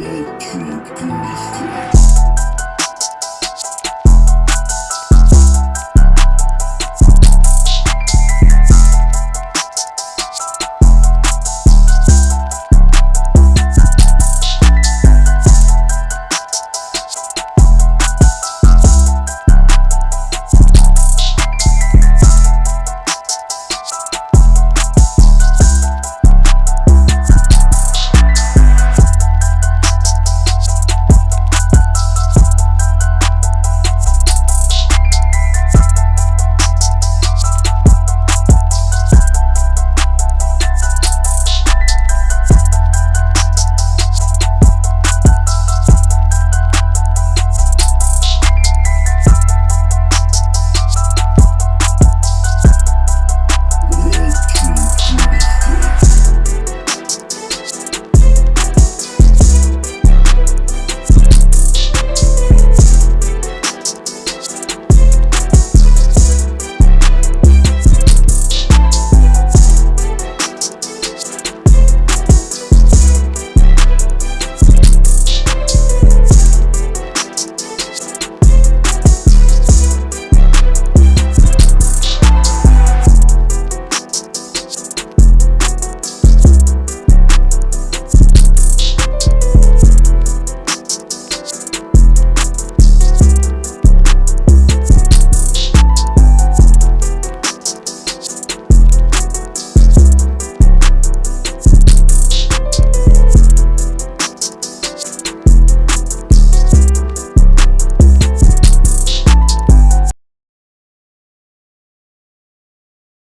my trip to